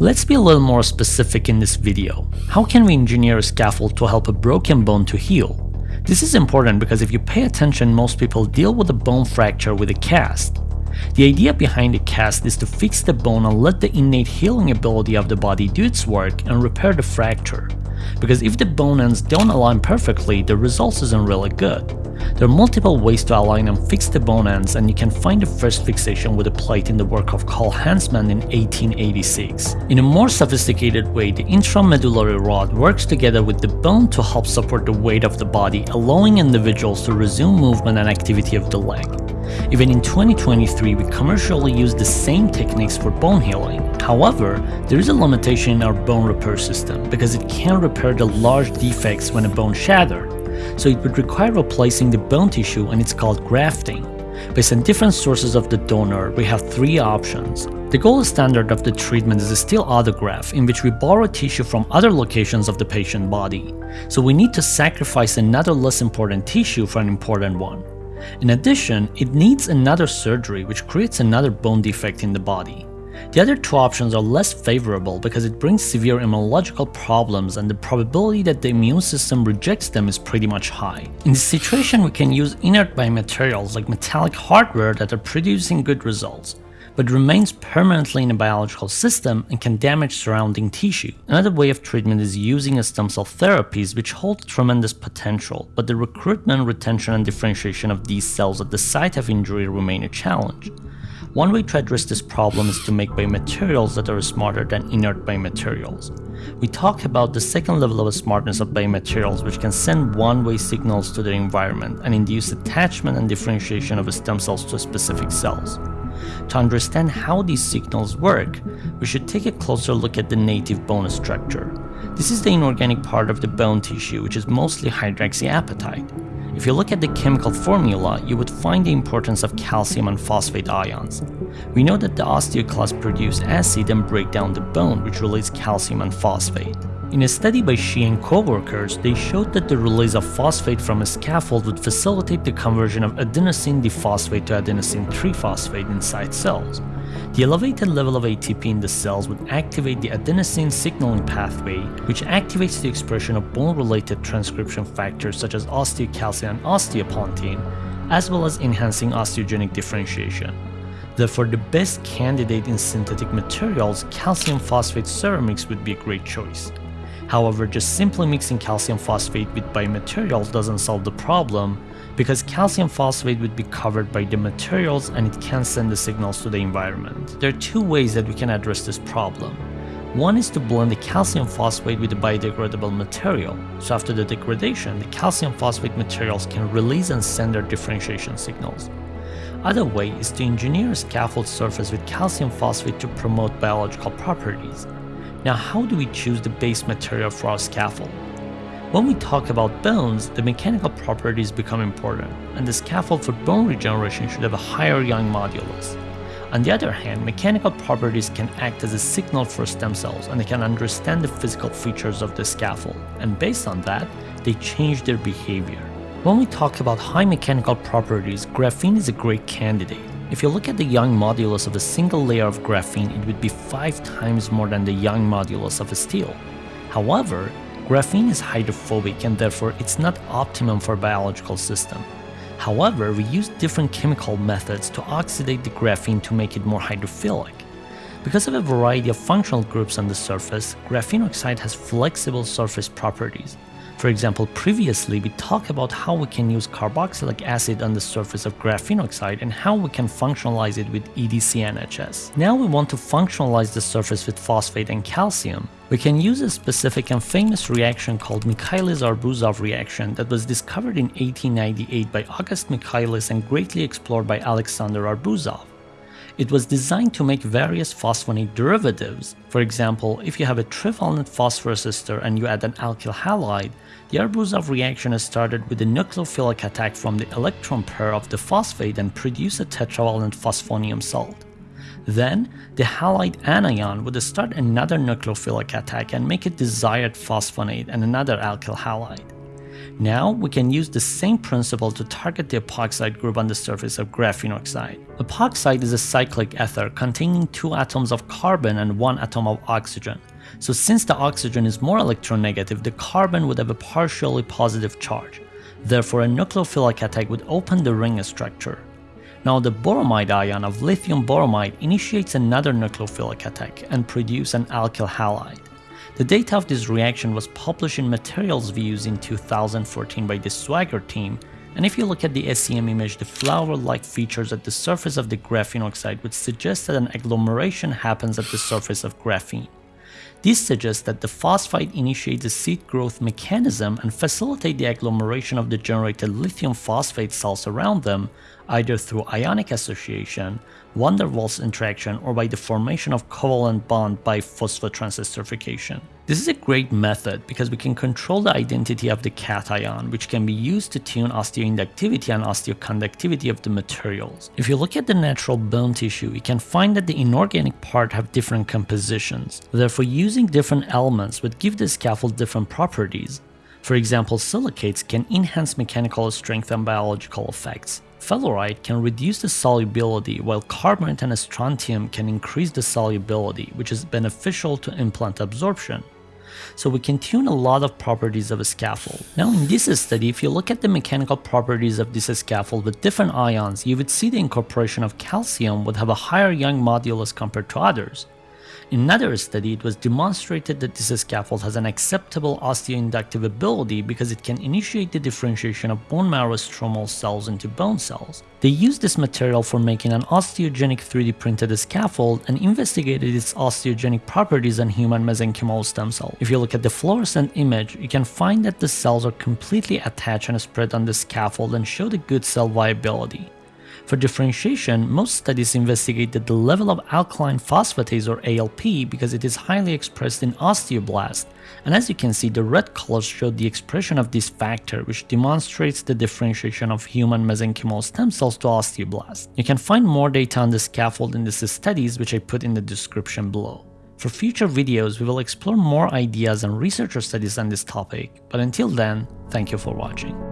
Let's be a little more specific in this video. How can we engineer a scaffold to help a broken bone to heal? This is important because if you pay attention, most people deal with a bone fracture with a cast. The idea behind a cast is to fix the bone and let the innate healing ability of the body do its work and repair the fracture. Because if the bone ends don't align perfectly, the results isn't really good. There are multiple ways to align and fix the bone ends and you can find the first fixation with a plate in the work of Carl Hansmann in 1886. In a more sophisticated way, the intramedullary rod works together with the bone to help support the weight of the body, allowing individuals to resume movement and activity of the leg. Even in 2023, we commercially use the same techniques for bone healing. However, there is a limitation in our bone repair system because it can't repair the large defects when a bone shattered. So it would require replacing the bone tissue and it's called grafting. Based on different sources of the donor, we have three options. The gold standard of the treatment is a steel autograft in which we borrow tissue from other locations of the patient body. So we need to sacrifice another less important tissue for an important one. In addition, it needs another surgery which creates another bone defect in the body. The other two options are less favorable because it brings severe immunological problems and the probability that the immune system rejects them is pretty much high. In this situation, we can use inert biomaterials like metallic hardware that are producing good results but remains permanently in a biological system and can damage surrounding tissue. Another way of treatment is using stem cell therapies which hold tremendous potential, but the recruitment, retention and differentiation of these cells at the site of injury remain a challenge. One way to address this problem is to make biomaterials that are smarter than inert biomaterials. We talk about the second level of smartness of biomaterials which can send one-way signals to the environment and induce attachment and differentiation of stem cells to specific cells. To understand how these signals work, we should take a closer look at the native bone structure. This is the inorganic part of the bone tissue which is mostly hydroxyapatite. If you look at the chemical formula, you would find the importance of calcium and phosphate ions. We know that the osteoclasts produce acid and break down the bone which releases calcium and phosphate. In a study by Shi and co-workers, they showed that the release of phosphate from a scaffold would facilitate the conversion of adenosine diphosphate to adenosine triphosphate inside cells. The elevated level of ATP in the cells would activate the adenosine signaling pathway, which activates the expression of bone-related transcription factors such as osteocalcin and osteopontin, as well as enhancing osteogenic differentiation. Therefore, the best candidate in synthetic materials, calcium phosphate ceramics would be a great choice. However, just simply mixing calcium phosphate with biomaterials doesn't solve the problem because calcium phosphate would be covered by the materials and it can't send the signals to the environment. There are two ways that we can address this problem. One is to blend the calcium phosphate with the biodegradable material, so after the degradation, the calcium phosphate materials can release and send their differentiation signals. Other way is to engineer a scaffold surface with calcium phosphate to promote biological properties. Now how do we choose the base material for our scaffold? When we talk about bones, the mechanical properties become important, and the scaffold for bone regeneration should have a higher Young modulus. On the other hand, mechanical properties can act as a signal for stem cells and they can understand the physical features of the scaffold, and based on that, they change their behavior. When we talk about high mechanical properties, graphene is a great candidate. If you look at the Young modulus of a single layer of graphene, it would be 5 times more than the Young modulus of a steel. However, graphene is hydrophobic and therefore it's not optimum for biological system. However, we use different chemical methods to oxidate the graphene to make it more hydrophilic. Because of a variety of functional groups on the surface, graphene oxide has flexible surface properties, for example, previously we talked about how we can use carboxylic acid on the surface of graphene oxide and how we can functionalize it with EDCNHS. Now we want to functionalize the surface with phosphate and calcium. We can use a specific and famous reaction called Michaelis-Arbuzov reaction that was discovered in 1898 by August Michaelis and greatly explored by Alexander Arbuzov. It was designed to make various phosphonate derivatives. For example, if you have a trivalent phosphorus ester and you add an alkyl halide, the Arbuzov reaction is started with a nucleophilic attack from the electron pair of the phosphate and produce a tetravalent phosphonium salt. Then, the halide anion would start another nucleophilic attack and make a desired phosphonate and another alkyl halide. Now we can use the same principle to target the epoxide group on the surface of graphene oxide. Epoxide is a cyclic ether containing two atoms of carbon and one atom of oxygen. So since the oxygen is more electronegative, the carbon would have a partially positive charge. Therefore, a nucleophilic attack would open the ring structure. Now the boromide ion of lithium boromide initiates another nucleophilic attack and produce an alkyl halide. The data of this reaction was published in Materials Views in 2014 by the Swagger team, and if you look at the SEM image, the flower-like features at the surface of the graphene oxide would suggest that an agglomeration happens at the surface of graphene. This suggests that the phosphide initiates a seed growth mechanism and facilitate the agglomeration of the generated lithium phosphate cells around them, either through ionic association, van der Waals interaction, or by the formation of covalent bond by phosphotransesterification. This is a great method because we can control the identity of the cation, which can be used to tune osteoinductivity and osteoconductivity of the materials. If you look at the natural bone tissue, you can find that the inorganic part have different compositions. Therefore, using different elements would give the scaffold different properties. For example, silicates can enhance mechanical strength and biological effects. Fluorite can reduce the solubility while carbonate and strontium can increase the solubility, which is beneficial to implant absorption so we can tune a lot of properties of a scaffold. Now in this study, if you look at the mechanical properties of this scaffold with different ions, you would see the incorporation of calcium would have a higher Young modulus compared to others. In another study, it was demonstrated that this scaffold has an acceptable osteoinductive ability because it can initiate the differentiation of bone marrow stromal cells into bone cells. They used this material for making an osteogenic 3D printed scaffold and investigated its osteogenic properties on human mesenchymal stem cells. If you look at the fluorescent image, you can find that the cells are completely attached and spread on the scaffold and show the good cell viability. For differentiation, most studies investigated the level of alkaline phosphatase or ALP because it is highly expressed in osteoblasts, and as you can see the red colors show the expression of this factor which demonstrates the differentiation of human mesenchymal stem cells to osteoblasts. You can find more data on the scaffold in these studies which I put in the description below. For future videos, we will explore more ideas and researcher studies on this topic, but until then, thank you for watching.